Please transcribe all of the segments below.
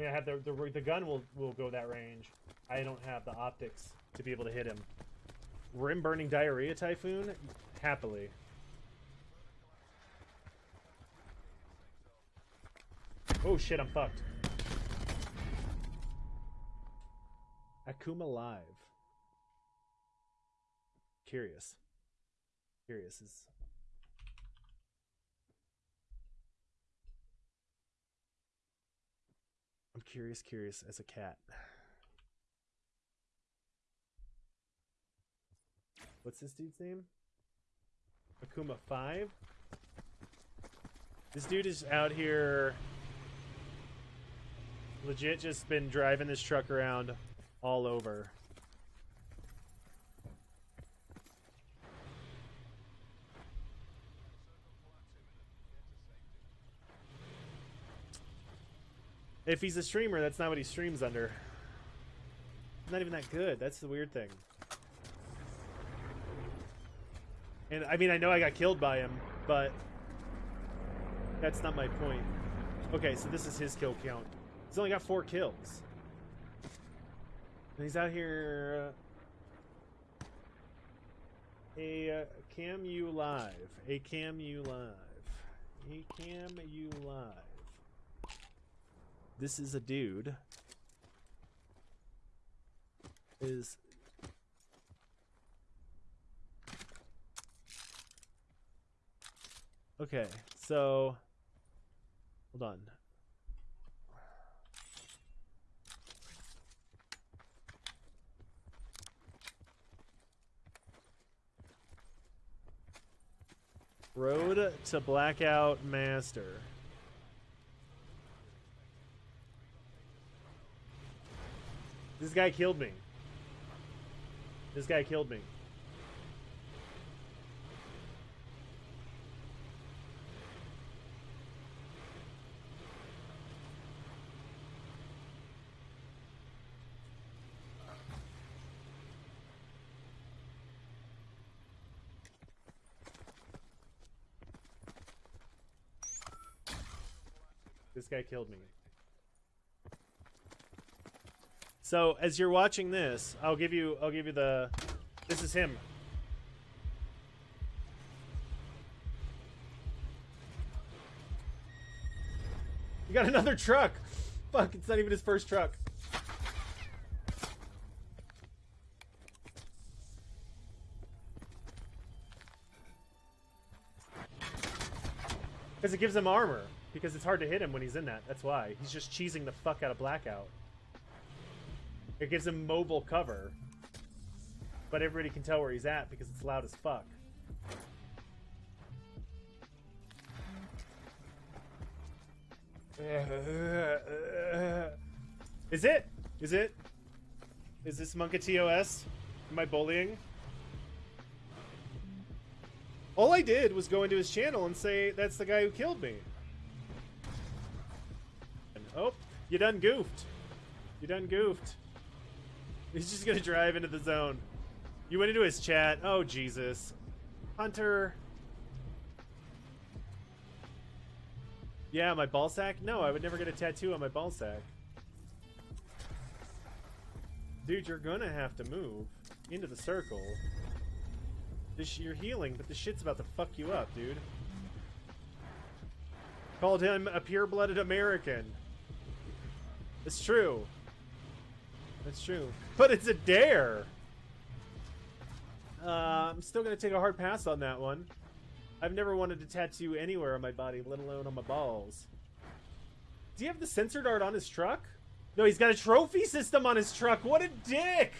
I mean, I have the the the gun will will go that range. I don't have the optics to be able to hit him. Rim burning diarrhea typhoon, happily. Oh shit, I'm fucked. Akuma Live. Curious. Curious is. Curious, curious as a cat. What's this dude's name? Akuma 5? This dude is out here legit just been driving this truck around all over. If he's a streamer, that's not what he streams under. Not even that good. That's the weird thing. And I mean, I know I got killed by him, but that's not my point. Okay, so this is his kill count. He's only got four kills. And he's out here. Uh, a uh, cam you live. A cam you live. A cam you live. This is a dude. Is Okay, so hold on. Road to Blackout Master. This guy killed me. This guy killed me. This guy killed me. So as you're watching this, I'll give you I'll give you the this is him. You got another truck. Fuck, it's not even his first truck. Because it gives him armor. Because it's hard to hit him when he's in that. That's why. He's just cheesing the fuck out of Blackout. It gives him mobile cover. But everybody can tell where he's at because it's loud as fuck. Is it? Is it? Is this Monka TOS? Am I bullying? All I did was go into his channel and say, that's the guy who killed me. And, oh, you done goofed. You done goofed. He's just gonna drive into the zone. You went into his chat. Oh, Jesus. Hunter. Yeah, my ball sack? No, I would never get a tattoo on my ball sack. Dude, you're gonna have to move into the circle. This, you're healing, but the shit's about to fuck you up, dude. Called him a pure-blooded American. It's true. That's true. But it's a dare! Uh, I'm still gonna take a hard pass on that one. I've never wanted to tattoo anywhere on my body, let alone on my balls. Do you have the sensor dart on his truck? No, he's got a trophy system on his truck. What a dick!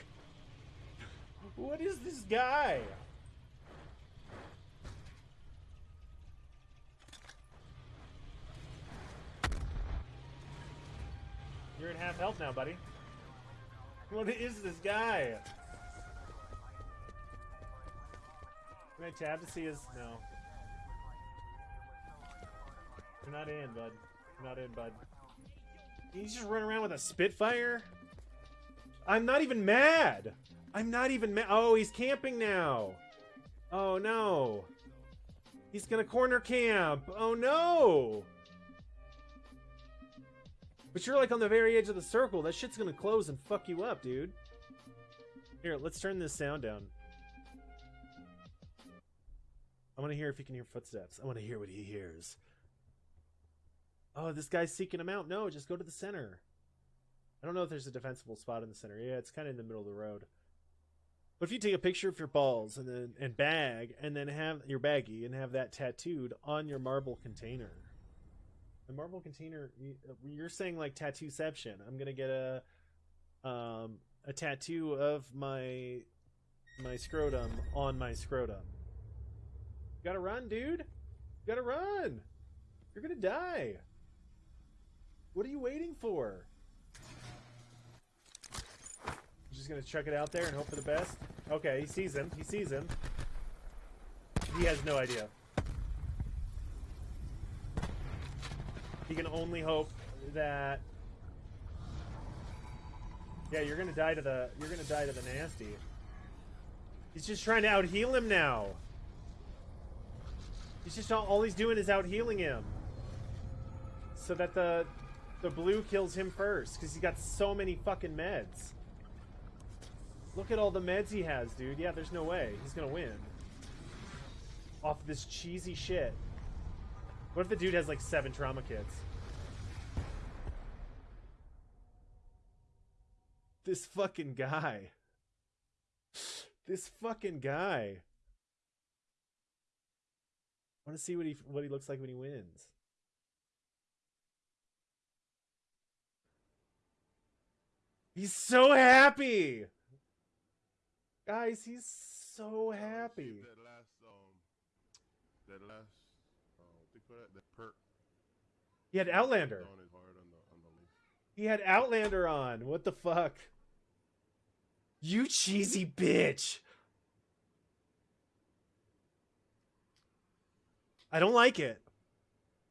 What is this guy? You're at half health now, buddy. What is this guy? Can I tab to see his... No. You're not in, bud. You're not in, bud. He's just running around with a Spitfire? I'm not even mad! I'm not even mad. Oh, he's camping now. Oh, no. He's gonna corner camp. Oh, no! But you're like on the very edge of the circle. That shit's gonna close and fuck you up, dude. Here, let's turn this sound down. I want to hear if he can hear footsteps. I want to hear what he hears. Oh, this guy's seeking him out. No, just go to the center. I don't know if there's a defensible spot in the center. Yeah, it's kind of in the middle of the road. But if you take a picture of your balls and then and bag and then have your baggie and have that tattooed on your marble container, the marble container, you're saying like tattooception. I'm gonna get a um a tattoo of my my scrotum on my scrotum. You gotta run, dude. You gotta run. You're gonna die. What are you waiting for? I'm just gonna chuck it out there and hope for the best. Okay, he sees him. He sees him. He has no idea. He can only hope that. Yeah, you're gonna die to the. You're gonna die to the nasty. He's just trying to out heal him now. He's just all, all he's doing is out healing him, so that the the blue kills him first because he got so many fucking meds. Look at all the meds he has, dude. Yeah, there's no way. He's gonna win. Off this cheesy shit. What if the dude has like seven trauma kits? This fucking guy. This fucking guy. I want to see what he what he looks like when he wins. He's so happy. Guys, he's so happy. That last, um, that last, uh, what they call that, that perk. He had Outlander. On his heart on the, on the list. He had Outlander on. What the fuck? You cheesy bitch. I don't like it.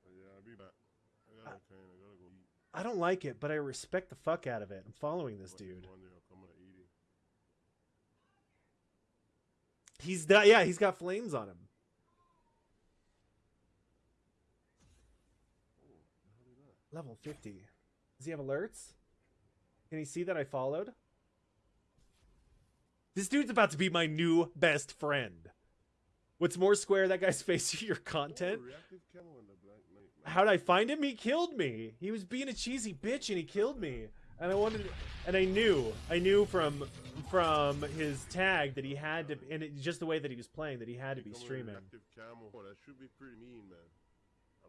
Yeah, I'll be back. I gotta train. I gotta go eat. I don't like it, but I respect the fuck out of it. I'm following this dude. One day I'll come and eat it. He's that yeah, he's got flames on him. Oh, the hell is that? Level 50. Does he have alerts? Can he see that I followed? This dude's about to be my new best friend. What's more square, that guy's face to your content? How'd I find him? He killed me. He was being a cheesy bitch and he killed me. And I wanted, and I knew, I knew from from his tag that he had to, and it, just the way that he was playing, that he had to be streaming. that should be pretty mean, man.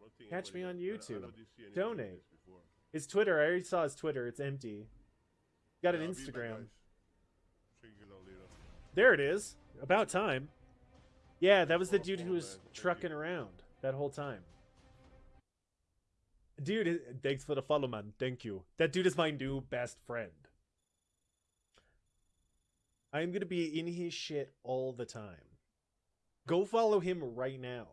I don't think Catch me on does- I- I YouTube. don't see anybody Donate. doing this before. His Twitter, I already saw his Twitter. It's empty. Got an Instagram. guys. Check it out later. There it is. About time. Yeah, that was the dude who was trucking around that whole time. Dude, thanks for the follow, man. Thank you. That dude is my new best friend. I'm gonna be in his shit all the time. Go follow him right now.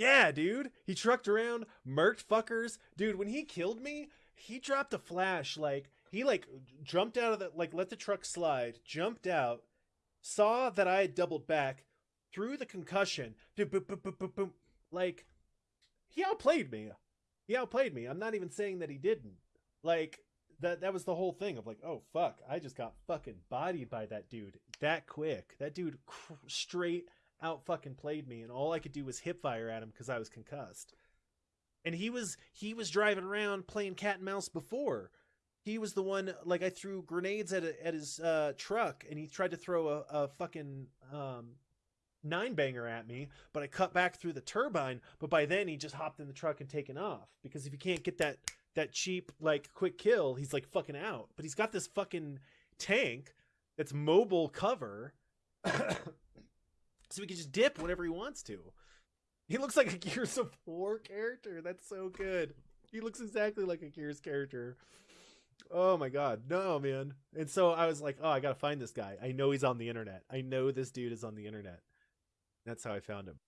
Yeah, dude. He trucked around, murked fuckers. Dude, when he killed me, he dropped a flash like he like jumped out of the like let the truck slide, jumped out, saw that I had doubled back, threw the concussion, dude, boop, boop, boop, boop, boop. like he outplayed me. He outplayed me. I'm not even saying that he didn't. Like that that was the whole thing of like, oh fuck, I just got fucking bodied by that dude that quick. That dude cr- straight out fucking played me, and all I could do was hip fire at him because I was concussed. And he was he was driving around playing cat and mouse before. He was the one like I threw grenades at a, at his uh, truck, and he tried to throw a, a fucking um, nine banger at me, but I cut back through the turbine. But by then he just hopped in the truck and taken off because if you can't get that that cheap like quick kill, he's like fucking out. But he's got this fucking tank that's mobile cover, so he can just dip whenever he wants to. He looks like a Gears of War character. That's so good. He looks exactly like a Gears character. Oh my god, no man. And so I was like, oh, I gotta find this guy. I know he's on the internet. I know this dude is on the internet. That's how I found him.